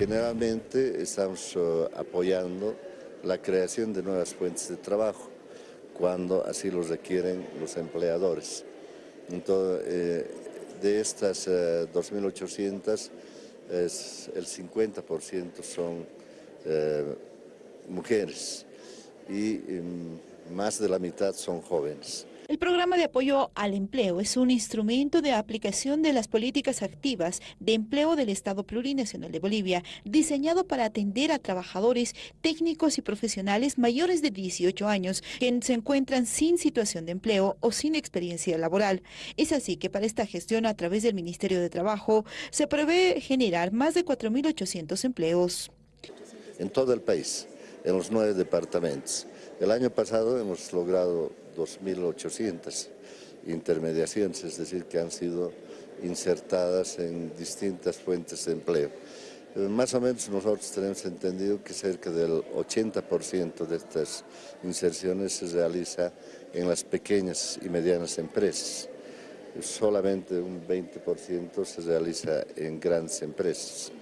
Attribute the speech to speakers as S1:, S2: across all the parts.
S1: Generalmente estamos eh, apoyando la creación de nuevas fuentes de trabajo cuando así lo requieren los empleadores. Entonces, eh, de estas 2.800, el 50% son mujeres y mm, más de la mitad son jóvenes.
S2: El programa de apoyo al empleo es un instrumento de aplicación de las políticas activas de empleo del Estado Plurinacional de Bolivia, diseñado para atender a trabajadores técnicos y profesionales mayores de 18 años que se encuentran sin situación de empleo o sin experiencia laboral. Es así que para esta gestión a través del Ministerio de Trabajo se prevé generar más de 4.800 empleos.
S1: En todo el país, en los nueve departamentos. El año pasado hemos logrado 2.800 intermediaciones, es decir, que han sido insertadas en distintas fuentes de empleo. Eh, más o menos nosotros tenemos entendido que cerca del 80% de estas inserciones se realiza en las pequeñas y medianas empresas. Solamente un 20% se realiza en grandes empresas.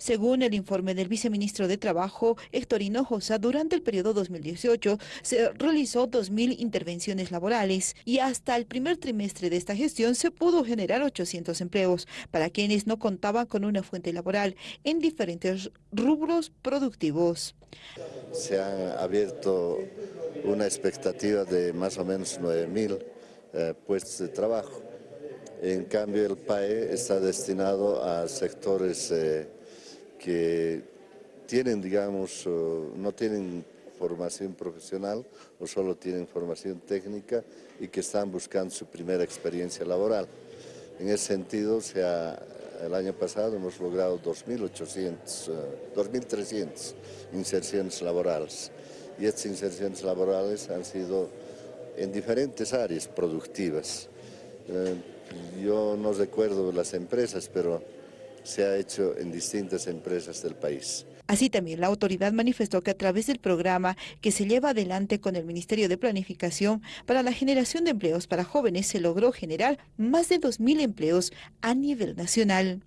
S2: Según el informe del viceministro de Trabajo, Héctor Hinojosa, durante el periodo 2018 se realizó 2.000 intervenciones laborales y hasta el primer trimestre de esta gestión se pudo generar 800 empleos para quienes no contaban con una fuente laboral en diferentes rubros productivos.
S1: Se han abierto una expectativa de más o menos 9.000 eh, puestos de trabajo. En cambio, el PAE está destinado a sectores eh, que tienen, digamos, no tienen formación profesional o solo tienen formación técnica y que están buscando su primera experiencia laboral. En ese sentido, sea, el año pasado hemos logrado 2.800, 2.300 eh, inserciones laborales y estas inserciones laborales han sido en diferentes áreas productivas. Eh, yo no recuerdo las empresas, pero se ha hecho en distintas empresas del país.
S2: Así también la autoridad manifestó que a través del programa que se lleva adelante con el Ministerio de Planificación para la generación de empleos para jóvenes se logró generar más de 2.000 empleos a nivel nacional.